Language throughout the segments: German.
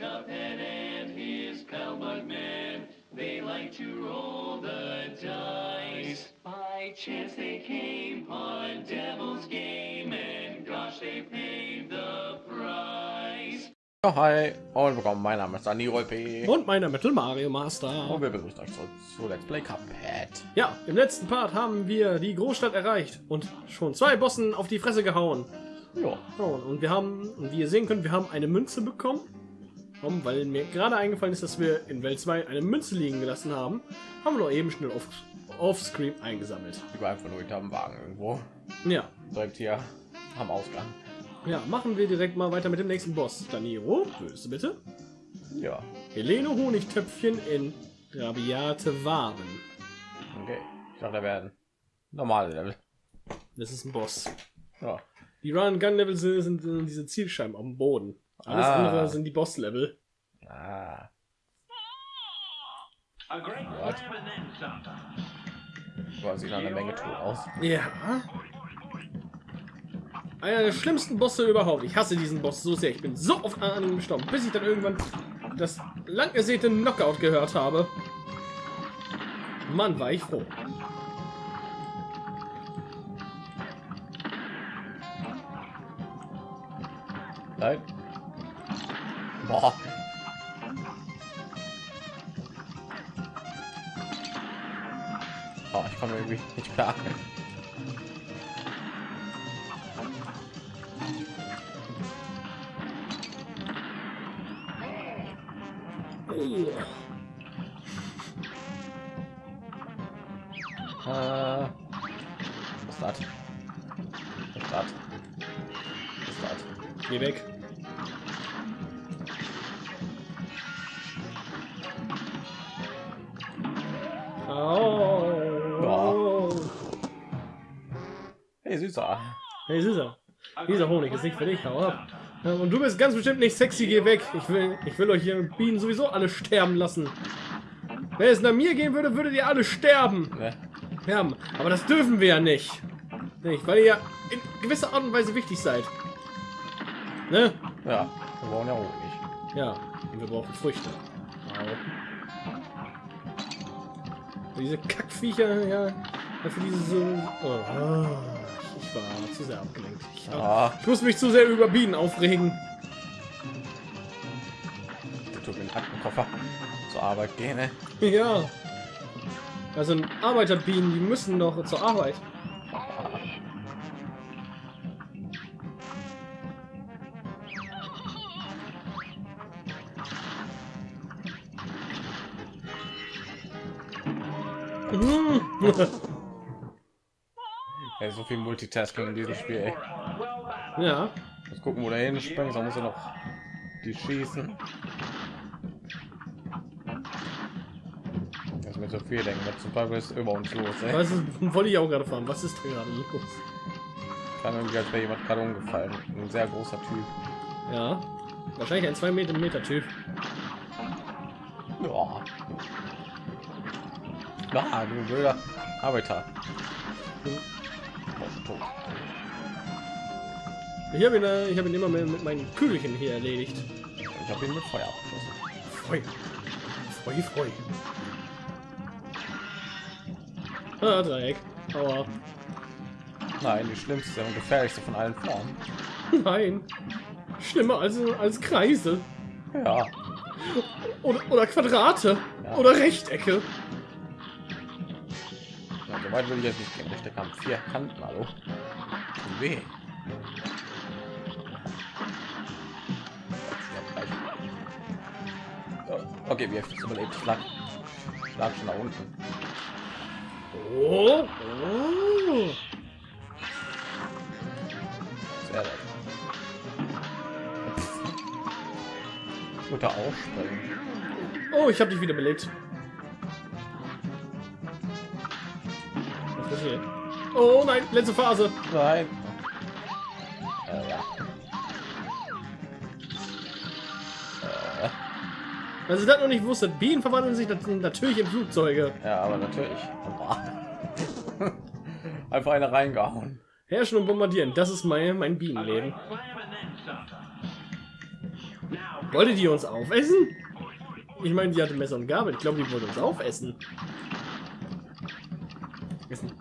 Cuphead and his pal Bugman. They like to roll the dice. By chance they came on Devil's Game, and gosh, they paid the price. Ja, hi und willkommen. Mein Name ist Dani P. Und mein Name ist Mario Master. Und wir begrüßen euch zurück zu Let's Play Cuphead. Ja, im letzten Part haben wir die Großstadt erreicht und schon zwei Bossen auf die Fresse gehauen. Ja, und wir haben, und wie ihr sehen könnt, wir haben eine Münze bekommen. Warum? Weil mir gerade eingefallen ist, dass wir in Welt 2 eine Münze liegen gelassen haben. Haben wir noch eben schnell auf, offscreen eingesammelt. ich war einfach nur hinter dem Wagen irgendwo. Ja, Direkt hier am Ausgang. ja, machen wir direkt mal weiter mit dem nächsten Boss. Daniro, du bitte? Ja, Helene Honigtöpfchen in rabiate Waren. okay. Ich dachte, da werden normale Level. Das ist ein Boss. Ja, Die Run-Gun-Level sind, sind, sind diese Zielscheiben am Boden. Alles Ah. andere sind die Boss-Level. ah, war sieht nach einer Menge tot aus. Ja. Einer der schlimmsten Bosse überhaupt. Ich hasse diesen Boss so sehr. Ich bin so oft an ihm gestorben, bis ich dann irgendwann das lang ersehnte Knockout gehört habe. Mann, war ich froh. Nein. Boah. Oh, ich komme irgendwie nicht klar. Was ist das? Was ist das? Was ist das? Geh weg. Süßer. Hey, Süßer. Dieser Honig ist nicht für dich, hau ab. Und du bist ganz bestimmt nicht sexy, geh weg. Ich will, ich will euch hier Bienen sowieso alle sterben lassen. Wenn es nach mir gehen würde, würdet ihr alle sterben. Ja, aber das dürfen wir ja nicht. Nicht, weil ihr ja in gewisser Art und Weise wichtig seid. Ne? Ja, wir brauchen ja Honig. Ja, und wir brauchen Früchte. Diese Kackviecher, ja, für diese so. Oh, ich war zu sehr abgelenkt. Ich, Ah, ich muss mich zu sehr über Bienen aufregen. der tut mir den Aktenkoffer zur Arbeit gehen. Ne? Ja. Also Arbeiterbienen, die müssen doch zur Arbeit. Mhm. Ey, so viel Multitasking in diesem Spiel. Ey. ja. Muss gucken, wo der hin springt, dann muss er noch die schießen. Das mir so viel denken, was zum Teil ist über uns los. Ey. Was ist, wollte ich auch gerade fahren. Was ist da gerade los? Kann irgendwie als wäre jemand gerade umgefallen. Ein sehr großer Typ. Ja. Wahrscheinlich ein 2 Meter Meter Typ. Ja. Na, du blöder Arbeiter. Ich habe ihn, äh, ich habe ihn immer mit, mit meinen Kügelchen hier erledigt. Ich habe ihn mit Feuer abgeschossen. Freu. Freu, freu. Ah, Dreieck. Aua. Nein, die schlimmste und gefährlichste von allen Formen. Nein. Schlimmer als, als Kreise. Ja. Oder, oder Quadrate. Ja. Oder Rechtecke. ja so weit will ich jetzt nicht gehen. Der Stecker haben vier Kanten, hallo. Weh. Okay, wie heftig überlebt. Ich lag, ich lag schon da unten. Oh. oh. Sehr nett. Guter Aufspringen. Oh, ich habe dich wieder belebt. Was ist hier? Oh nein, letzte Phase. Nein. Also das noch nicht wusste, Bienen verwandeln sich nat- natürlich in Flugzeuge. ja, aber natürlich. Einfach eine reingehauen. Herrschen und bombardieren, das ist mein, mein Bienenleben. Wollte die uns aufessen? Ich meine, die hatte Messer und Gabel. Ich glaube, die wollte uns aufessen.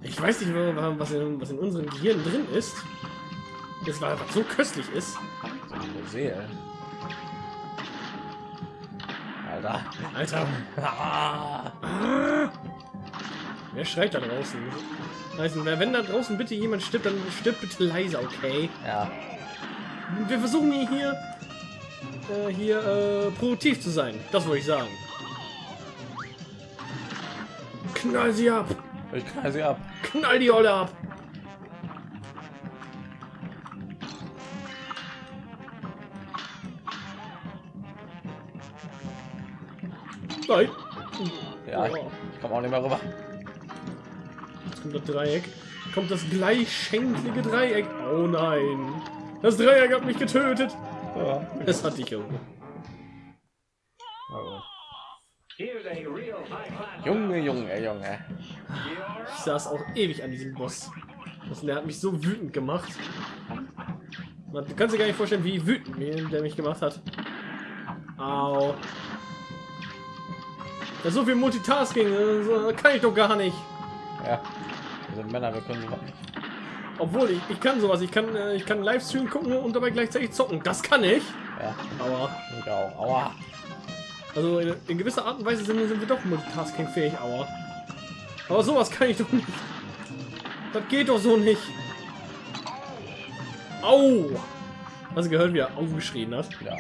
Ich weiß nicht, was in, was in unserem Gehirn drin ist. Das war einfach so köstlich ist. Seele. Alter. Alter. Ah. Wer schreit da draußen? Also, wenn da draußen bitte jemand stirbt, dann stirbt bitte leise, okay? Ja. Wir versuchen hier äh, hier äh, produktiv zu sein. Das wollte ich sagen. Knall sie ab! Ich knall sie ab. Knall die Olle ab! Nein! Ja, ich, ich komme auch nicht mehr rüber. Jetzt kommt das Dreieck. Kommt das gleichschenklige Dreieck. Oh nein. Das Dreieck hat mich getötet. Ja. Es hat dich irgendwo. Oh. Junge, Junge, Junge. Ich saß auch ewig an diesem Boss. Das, der hat mich so wütend gemacht. Man, du kannst dir gar nicht vorstellen, wie wütend der mich gemacht hat. Au. Ja, so viel Multitasking, äh, kann ich doch gar nicht. Ja. Wir sind Männer, wir können sowas nicht. Obwohl ich, ich kann sowas, ich kann, äh, ich kann Livestream gucken und dabei gleichzeitig zocken. Das kann ich. Ja, Aber ich auch. Aua. also in, in gewisser Art und Weise sind, sind wir doch Multitasking fähig. Aber aber sowas kann ich doch nicht. Das geht doch so nicht. Au! Hast du gehört, wie er aufgeschrien hat? Ja.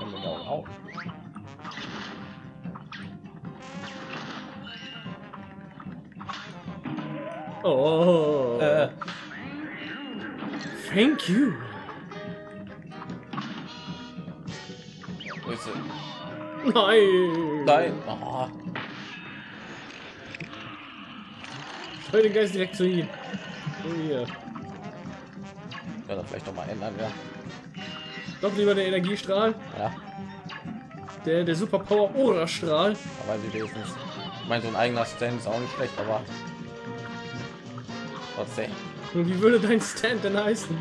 Und mit Oh. Äh, Thank you. wo ist sie? Nein. Nein. Oh. Steuer den Geist direkt zu ihm. Oh, hier. Ja, dann vielleicht noch mal ändern, ja. Doch lieber der Energiestrahl. Ja, Der, der Superpower Aura-Strahl. aber sie wenigstens. Ich meine, so ein eigener Stand ist auch nicht schlecht, aber trotzdem. Und wie würde dein Stand denn heißen?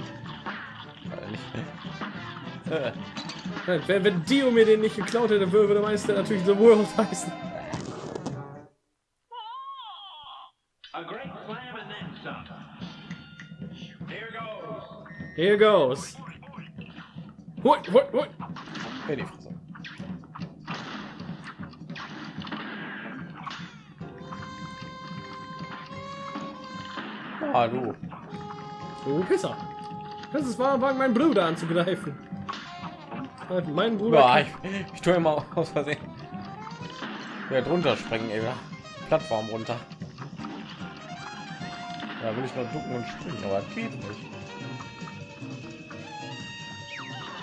Wenn, wenn Dio mir den nicht geklaut hätte, würde mein Stand natürlich The World heißen. A great slam and then some. Here goes. Here goes. Hui, hui, hui. hey, Ah, du. Du Pisser. Das ist wahr, meinen Bruder anzugreifen. Halt, Mein Bruder. Ja, ich, ich tue immer aus Versehen. Ja, drunter springen, ey. ja. Plattform runter. Da will ich nur ducken und springen, aber geht nicht.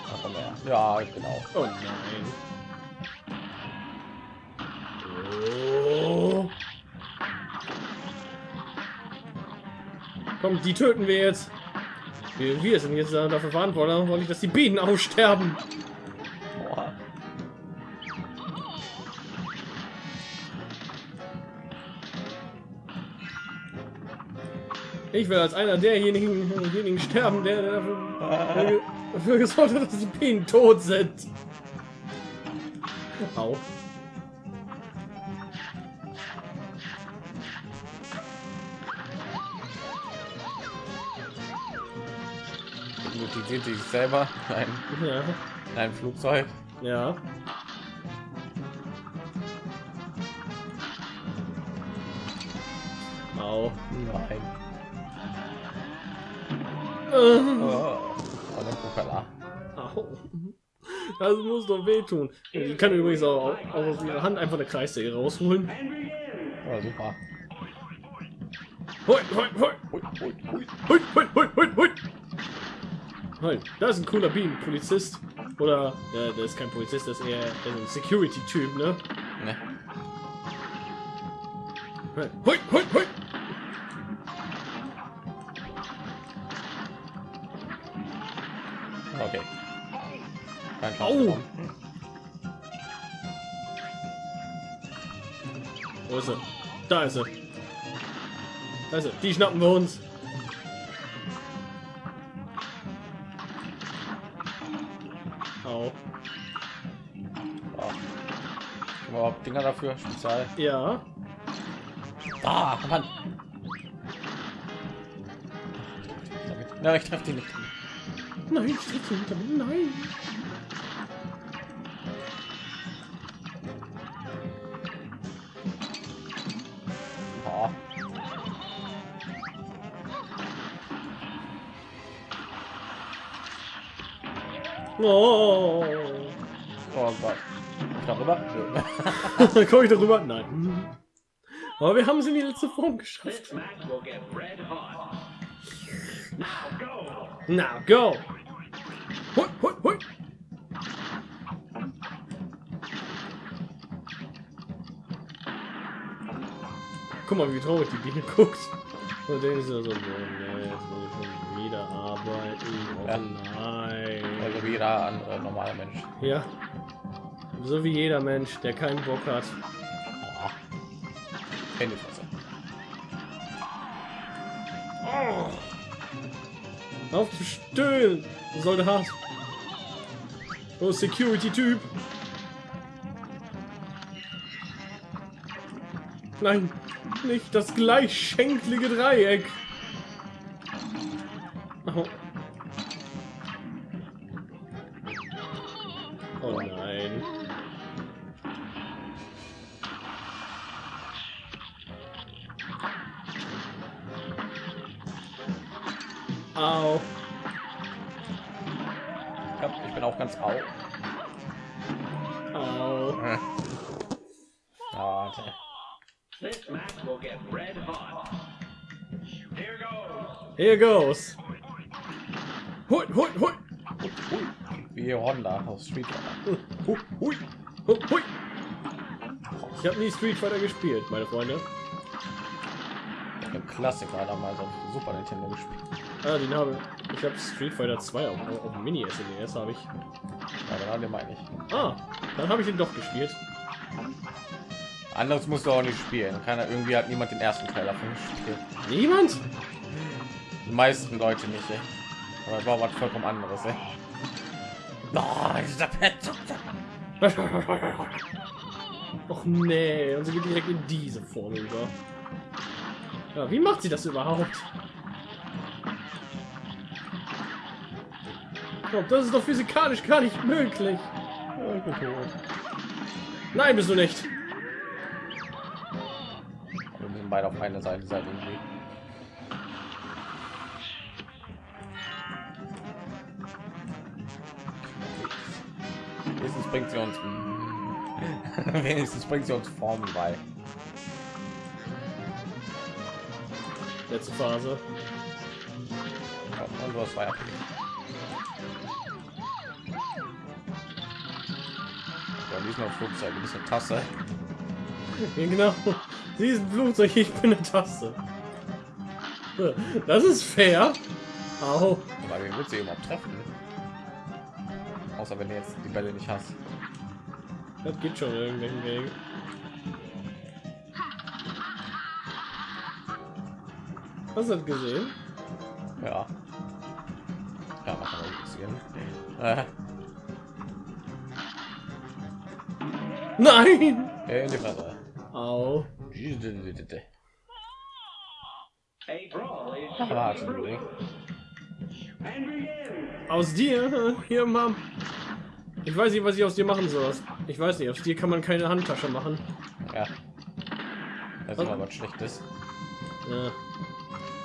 Ach, komm her. Ja, genau. Oh nein. Komm, die töten wir jetzt. Wir, wir sind jetzt dafür verantwortlich, dass die Bienen aussterben. Ich will als einer derjenigen, derjenigen sterben, der dafür, dafür gesorgt hat, dass die Bienen tot sind. Au. Hypnotisiert sich selber. Ein, Ja. ein Flugzeug. Ja. Au. Nein. Äh, Oh, oh der Propeller. Au. Das muss doch wehtun. Die kann übrigens auch, auch aus ihrer Hand einfach eine Kreissäge rausholen. Oh, super. Hui, hui. Hui, hui, hui. Hui, hui, hui, hui, Halt, da ist ein cooler Bienenpolizist. Oder, ja, der ist kein Polizist, das ist eher ein Security-Typ, ne? Ne. Hui, hui, hui. Okay. Kein. Au. bekommen. Wo ist er? Da ist er. Da ist er. Die schnappen wir uns. auch. Wow. Dinger dafür, spezial. Ja. Ah, Mann. Nein, ich treffe die nicht. Nein, ich treffe die nicht. Nein. Oh. oh Gott. Darüber? Komme ich darüber? Nein. Aber wir haben es in die letzte Form geschafft. This match will get red hot. Now go. Now go. Hui, hui, hui. Guck mal, wie traurig die Biene guckt. Und dann ist er so, oh, nee, jetzt muss ich schon wieder arbeiten. Oh Ja. nein. Also wie jeder andere normale Mensch. Ja. So wie jeder Mensch, der keinen Bock hat. Oh. Handyfresse. Auf zu stöhnen, Soldat. Oh, Security-Typ. Nein, nicht das gleichschenklige Dreieck. Oh. oh nein. Au. Ich bin auch ganz au. Au. Äh. Ah, warte. This match will get red hot. Here goes. Here goes. Hui, hui, hui. Wie Honda aus Street Fighter. Hui, hui, hui, hui. Ich habe nie Street Fighter gespielt, meine Freunde. Ein Klassiker damals auf Super Nintendo gespielt. Ah, den habe ich habe Street Fighter 2 auf, auf dem Mini SNES habe ich. Ja, genau, den meine ich. Ah, dann habe ich ihn doch gespielt. Anderes musst du auch nicht spielen. Keiner irgendwie hat niemand den ersten Teil davon gespielt. Niemand? Die meisten Leute nicht. Ey. Aber es war was vollkommen anderes. Ey. Oh, dieser Pet. Och nee, und sie geht direkt in diese Form über. Ja, wie macht sie das überhaupt? Ich glaub, das ist doch physikalisch gar nicht möglich. Nein, bist du nicht. Beide auf eine Seite sein irgendwie. Wenigstens bringt sie uns wenigstens bringt sie uns Formen bei. Letzte Phase. Und hast Feuer. Ja, diesmal Flugzeug, bist eine Tasse. Genau. Sie ist ein Flugzeug, ich bin eine Tasse. Das ist fair. Au. Aber wie willst du überhaupt treffen? Außer wenn du jetzt die Bälle nicht hast. Das geht schon irgendwelchen Wegen. Hast du das gesehen? Ja. Ja, man kann auch sehen. Äh, Nein! in die Fresse. Au. Aus dir? Hier, Mom. Ich weiß nicht, was ich aus dir machen soll. Ich weiß nicht, aus dir kann man keine Handtasche machen. Ja. Das ist immer was Schlechtes. Ja.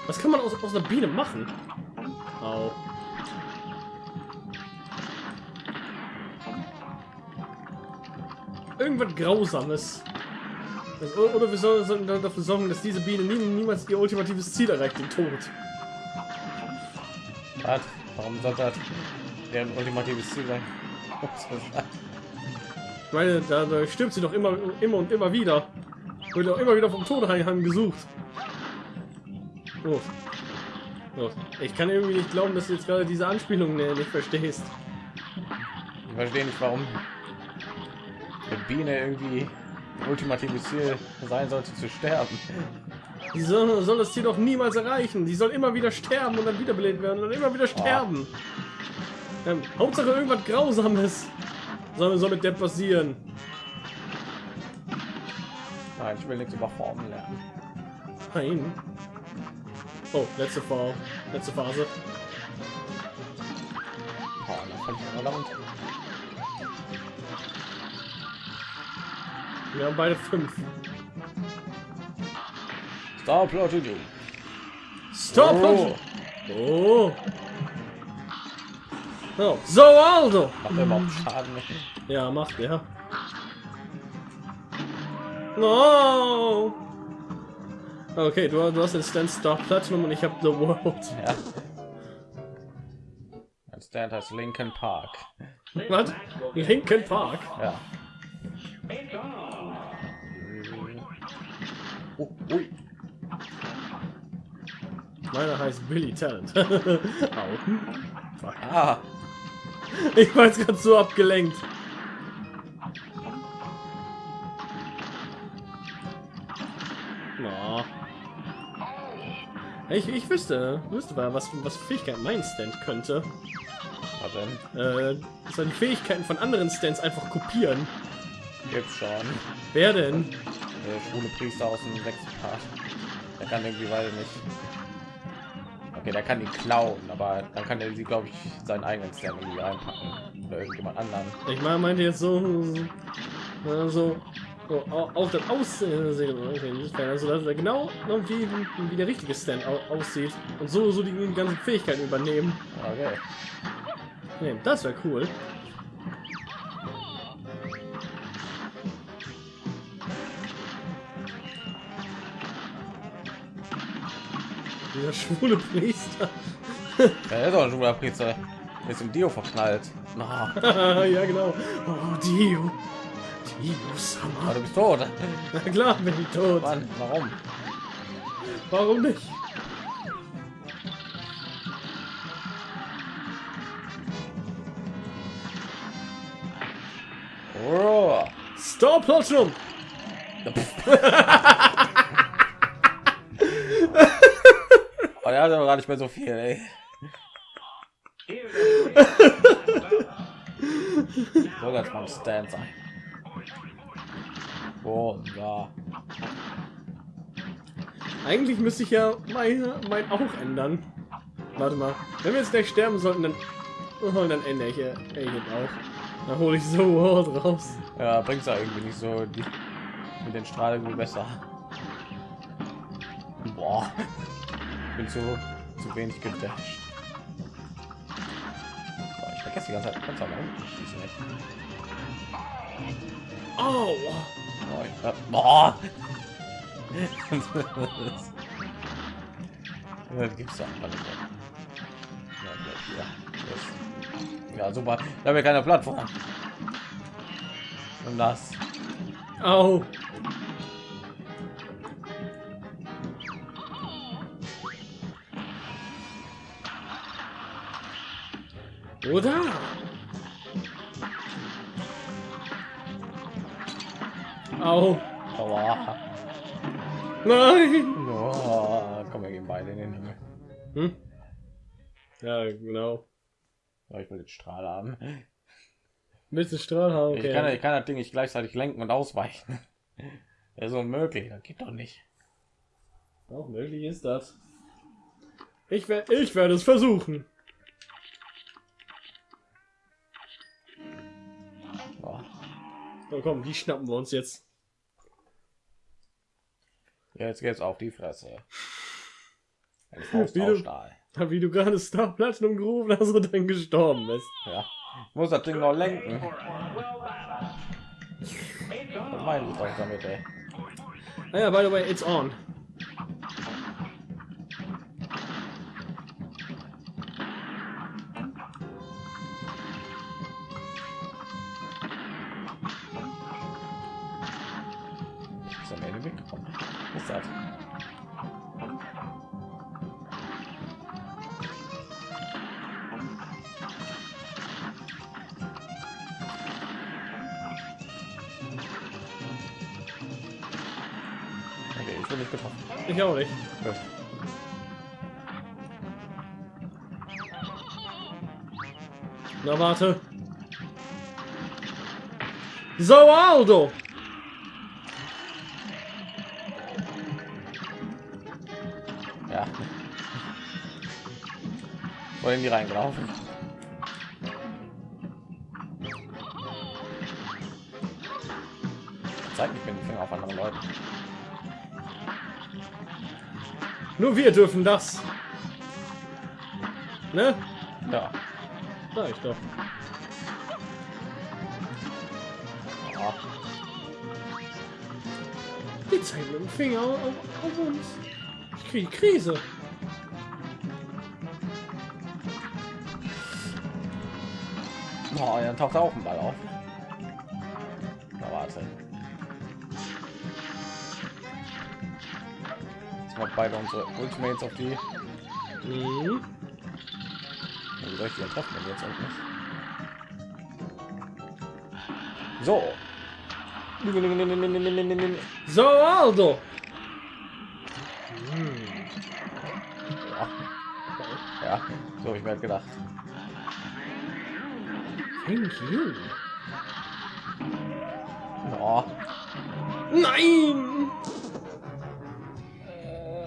Was kann man aus, aus einer Biene machen? Au. Irgendwas Grausames. Oder wir sollen, sollen dafür sorgen, dass diese Biene nie, niemals ihr ultimatives Ziel erreicht, den Tod. Was? Warum soll das der ultimatives Ziel sein? Ich meine, da, da stirbt sie doch immer, immer und immer wieder. Wird auch immer wieder vom Tod heim gesucht. Oh. Oh. Ich kann irgendwie nicht glauben, dass du jetzt gerade diese Anspielung nicht verstehst. Ich verstehe nicht, warum eine Biene irgendwie ultimatives Ziel sein sollte zu sterben. Die soll, soll das Ziel doch niemals erreichen. Die soll immer wieder sterben und dann wiederbelebt werden und immer wieder sterben. Ähm, Hauptsache irgendwas Grausames soll, soll mit der passieren. Nein, ich will nichts über Formen lernen. Nein. Oh, letzte Phase. Letzte Phase. Oh, Wir haben beide fünf. Star Plotting. Stop! Oh. Oh. Oh. So, Aldo! Macht er überhaupt Schaden? Ja, macht er. No! Okay, du, du hast den Stand Star Platinum und ich habe The World. Ja. Ein Stand heißt Lincoln Park. Was? Linkin Park. Ja. Oh, ui. Meiner heißt Billy Talent. Ah, Ich war jetzt gerade so abgelenkt. Na. Ich, ich wüsste, wüsste mal, was, was für Fähigkeiten mein Stand könnte. was denn? Äh, das die Fähigkeiten von anderen Stands einfach kopieren. Gibt's schon. Wer denn? Der schwule Priester aus dem sechsten Part. Der kann irgendwie, ich nicht. Okay, der kann die klauen, aber dann kann er sie, glaube ich, seinen eigenen Stand irgendwie einpacken. Oder irgendjemand anderen. Ich meine, meinte jetzt so, äh, so, so auf das Aussehen, also dass er genau wie, wie der richtige Stand au aussieht und so so die ganzen Fähigkeiten übernehmen. Okay. Nee, das wäre cool. Dieser schwule Priester. Ja, ist doch ein schwuler Priester. Der Ist im Dio verknallt. Na, ja, genau. Oh, Dio. Dio aber Summer. du bist tot. Na klar, bin ich tot. Mann, warum? Warum nicht? Oh. Stop Platinum! Der hat aber gar nicht mehr so viel, ey. Das mal ein Stand sein. Oh, ja. Eigentlich müsste ich ja mein, mein auch ändern. Warte mal. Wenn wir jetzt gleich sterben sollten, dann, oh, dann ändere ich, äh, ich jetzt auch. Dann hole ich so World raus. Ja, bringt's ja irgendwie nicht so die, mit den Strahlen besser. Boah. Bin zu, zu wenig gedasht. Boah, ich vergesse die ganze Zeit. Schießen, ey. Oh, Boah, ich, äh, boah. das gibt's doch nicht. Ja, ja. Super. Da haben wir keine Plattform. Und das. au. Oder? Au. Aua. Nein. Oh, komm, wir gehen beide in den Himmel. Hm? Ja, genau. Ja, ich will den Strahl haben. Willst du Strahl haben? Ich, kann, ich kann das Ding nicht gleichzeitig lenken und ausweichen. Das ist unmöglich. Das geht doch nicht. Auch möglich ist das. Ich werde ich werde es versuchen. So, komm, die schnappen wir uns jetzt. Ja, jetzt geht's auf die Fresse. Wie du- Stahl. Wie du gerade Star Platinum gerufen hast und dann gestorben bist. Ja. Ich muss das Ding noch lenken. Was meine ich damit, ey? Ah ja, by the way, it's on. Ist am Ende weggekommen. Was ist das? Okay, ich bin nicht getroffen. Ich auch nicht. Gut. Na warte. So Aldo. Oder in die reingelaufen. Zeig nicht mit dem Finger auf andere Leute. Nur wir dürfen das. Ne? Ja. Sag ich doch. ja. Die zeigen mit dem Finger auf, auf uns. Ich kriege Krise. Oh, dann taucht auch ein Ball auf. Na warte. Jetzt mal beide unsere Ultimates auf die. Mhm. Wie soll ich die denn treffen, jetzt unten ist? So. So, Aldo. Ja, ja so habe ich mir halt gedacht. Thank you. Oh, Nein!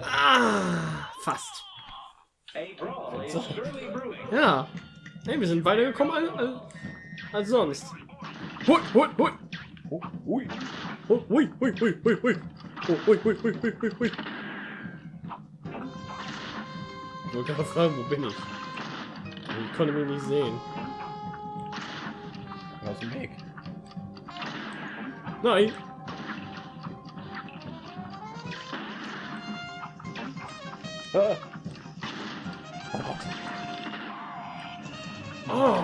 Ah, fast. Brewing. Ja. Hey, wir sind weitergekommen als, als, als sonst. Hui, hui, hui. ui. Hui, hui, hui, hui, hui, hui. Hui, hui, hui, hui, hui, hui. Ich wollte gerade fragen, wo bin ich? Ich konnte mich nicht sehen. Dem Weg. Nein. Ah. Oh Gott. Oh.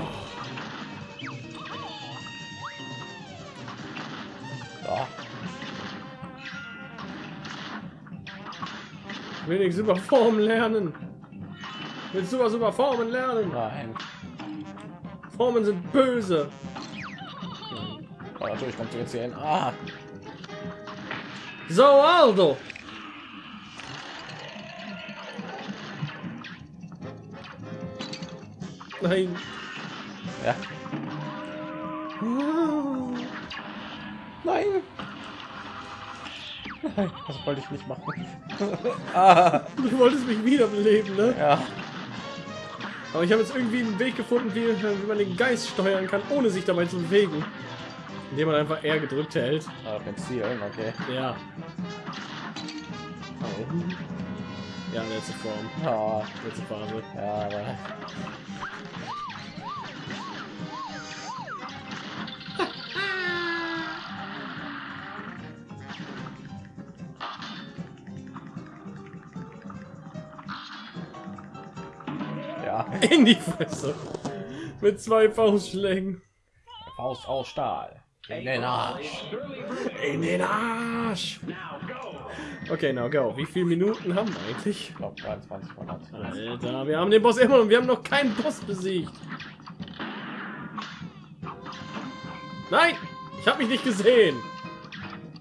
Ja. Wenigstens über Formen lernen. Willst du was über Formen lernen? Nein. Formen sind böse. Oh, natürlich kommt sie jetzt hier hin. Ah. So, Aldo. Nein. Ja. Nein. Nein, das wollte ich nicht machen. ah. Du wolltest mich wiederbeleben, ne? Ja. Aber ich habe jetzt irgendwie einen Weg gefunden, wie, wie man den Geist steuern kann, ohne sich dabei zu bewegen. Indem man einfach R gedrückt hält. Ah, Zielen, okay. Ja. Oh. Ja, letzte Form. Ja, Letzte Phase. ja, aber. Ja, In die Fresse. Mit zwei Faustschlägen. Faust aus Stahl. In den Arsch. In den Arsch. Okay, now go. Wie viele Minuten haben wir eigentlich? Ich glaube 23 Monate. Alter, wir haben den Boss immer und wir haben noch keinen Boss besiegt. Nein! Ich habe mich nicht gesehen.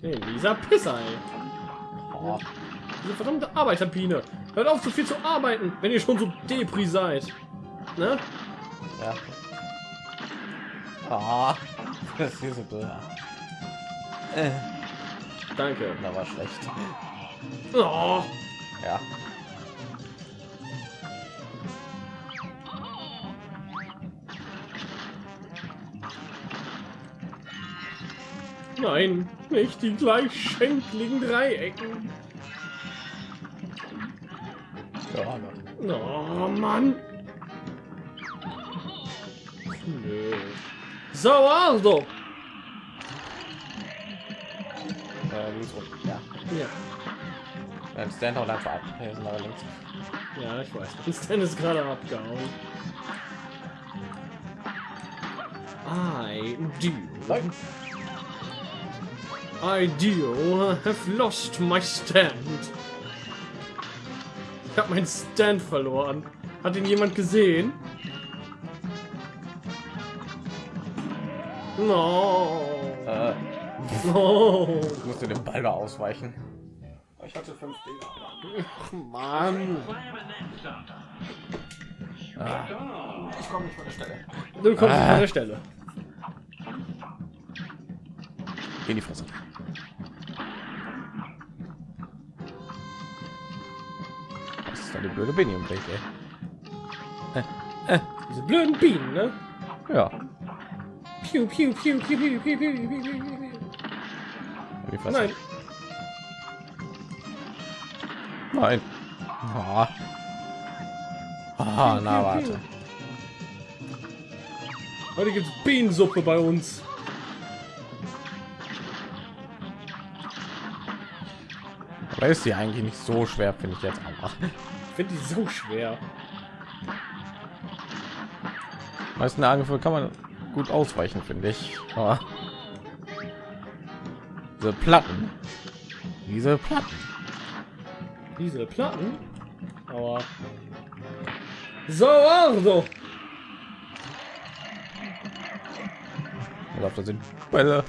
Hey, dieser Pisser, ey. Oh, Diese verdammte Arbeiterbiene. Hört auf, so viel zu arbeiten, wenn ihr schon so Depri seid. Ne? ja. Ah, das ist hier so. Äh, Danke. da war schlecht. Oh, Ja. nein, nicht die gleichschenkligen Dreiecken. Ja, Oh, Mann. Nö. So, Aldo. äh, links unten. Ja. Ja, Dann Stand haut einfach ab. Hier sind aber links. ja, ich weiß. Stan ist gerade abgehauen. I do. Nein. I do have lost my stand. Ich habe meinen Stand verloren. Hat ihn jemand gesehen? No. Äh, No. ich musste den Ball da ausweichen. Ich hatte fünf Dinger. Ach, Mann. Ah, ich komme nicht von der Stelle. Du kommst Ah. von der Stelle. Geh in die Fresse. Was ist da die blöde Benny im Weg, ey? Äh, Diese blöden Bienen, ne? Ja. Piu, piu, piu, piu, piu, piu, piu, piu, piu, piu, Nein, Nein. Ah. Ah, na warte. heute gibt's Bienensuppe bei uns. Aber ist die eigentlich nicht so schwer, finde ich jetzt auch. Ich finde die so schwer. Meisten Angriffe kann man gut ausweichen, finde ich. Aber diese Platten, diese Platten. Diese Platten. Aber. So, also. Ich glaube, das sind Bälle.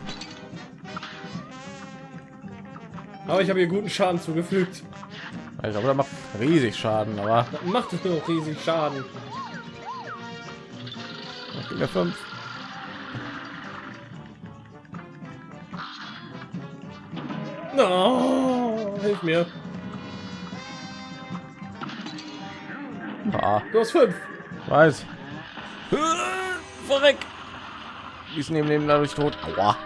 Aber ich habe hier guten Schaden zugefügt. Ich glaube, das macht riesig Schaden, aber Das macht es nur riesig Schaden. ich bin der fünf. Oh, hilf mir. Ah, Du hast fünf. weiß. Verreck. Die ist neben dem dadurch tot. Aua.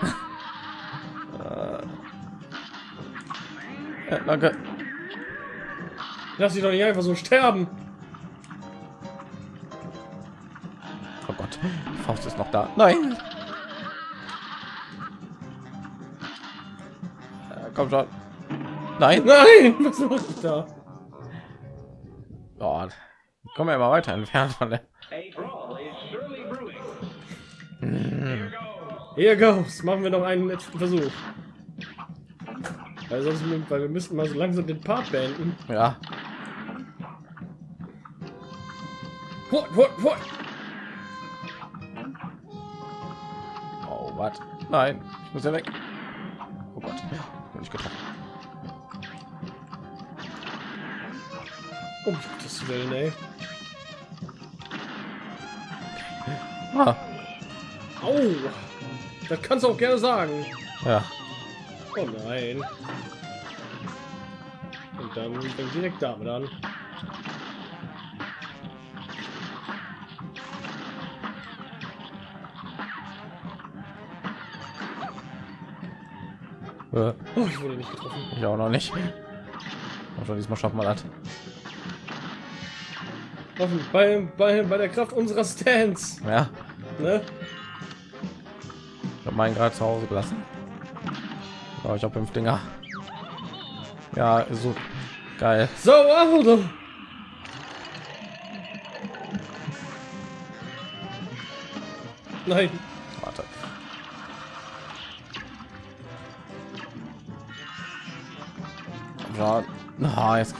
Äh. Ja, danke. Lass sie doch nicht einfach so sterben. Oh Gott, die Faust ist noch da. Nein. Komm schon. Nein. Nein, was macht ich da? Oh, komm ja immer weiter entfernt von der. Here goes. Machen wir noch einen letzten Versuch. Weil sonst, weil wir müssten mal so langsam den Part beenden. Ja. What, what, what? Oh, was? Nein, ich muss ja weg. Um Gottes Willen, ey. Ah, Au. Das kannst du auch gerne sagen. ja. Oh nein. Und dann fängt direkt damit an. Äh, Oh, ich wurde nicht getroffen. ich auch noch nicht. Und schon diesmal schaffen wir das. Bei, bei, bei der Kraft unserer Stands. Ja, Ne? ich habe meinen gerade zu Hause gelassen. Aber ich habe fünf Dinger. Ja, ist so geil. So, also. Nein. Warte. Ja, na, jetzt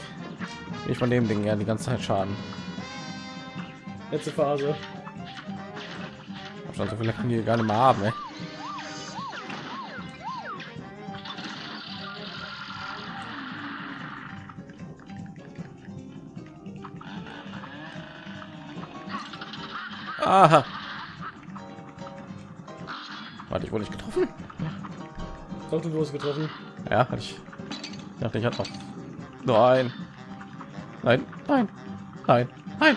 ich von dem Ding ja die ganze Zeit Schaden. Letzte Phase. Schon so viele kann die gar nicht mehr haben. Ey. Aha. Warte, ich wurde nicht getroffen. Doch, du wurdest getroffen. Ja, hatte ich. Ich dachte, ich hatte noch. Nein. Nein, nein, nein, nein.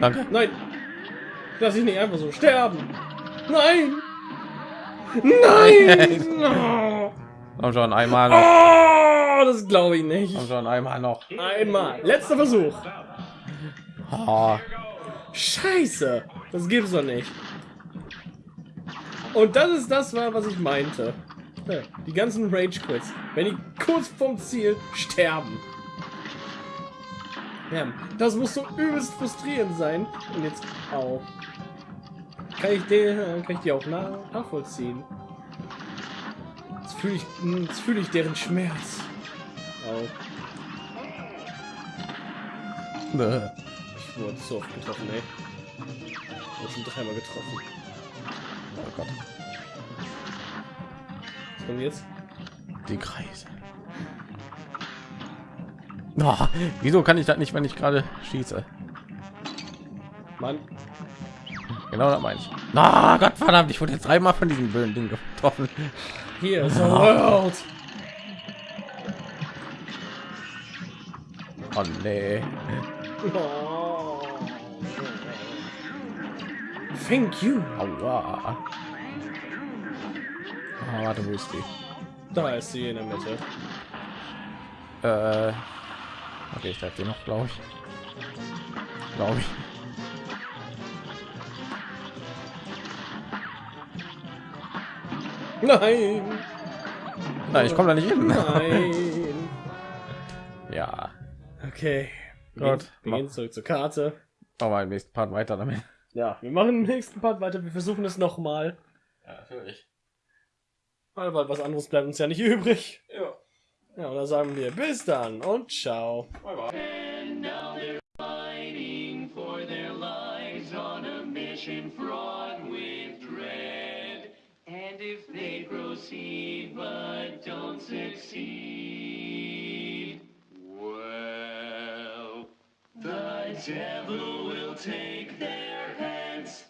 Danke. Nein. Lass ich nicht einfach so sterben. Nein. Nein. Oh, Komm schon, einmal noch. oh das glaube ich nicht. Komm schon, einmal noch. Einmal. Letzter Versuch. Ah, Scheiße. Das gibt's doch nicht. Und das ist das war, was ich meinte. Die ganzen Rage Quits. Wenn die kurz vom Ziel sterben. Ja, das muss so übelst frustrierend sein. Und jetzt auch. Kann ich den, kann ich die auch na- nachvollziehen? Jetzt fühle ich, jetzt fühle ich deren Schmerz. Auch. ne. Ich wurde so oft getroffen, ey. Ich wurde schon dreimal getroffen. Oh Gott. Was kommt jetzt? Die Kreise. Ah, wieso kann ich das nicht, wenn ich gerade schieße? Mann, Genau das meine ich. Na Gott verdammt, ich wurde jetzt dreimal von diesem blöden Ding getroffen. hier ist the world. Oh nee. Oh. Thank you. Aua. Ah, warte, wo ist die? Da ist sie in der Mitte. Äh, okay, ich die noch, glaube ich. Glaube ich. Nein. Nein, ich komme da nicht hin. Nein. ja. Okay. Gut. Wir gehen zurück zur Karte. Machen wir im nächsten Part weiter damit. Ja, wir machen im nächsten Part weiter. Wir versuchen es noch mal. Ja, natürlich. Weil, weil was anderes bleibt uns ja nicht übrig. Ja. Ja, und dann sagen wir bis dann und ciao. Bye bye. And now they're fighting for their lives on a mission fraught with dread. And if they proceed but don't succeed, well, the devil will take their heads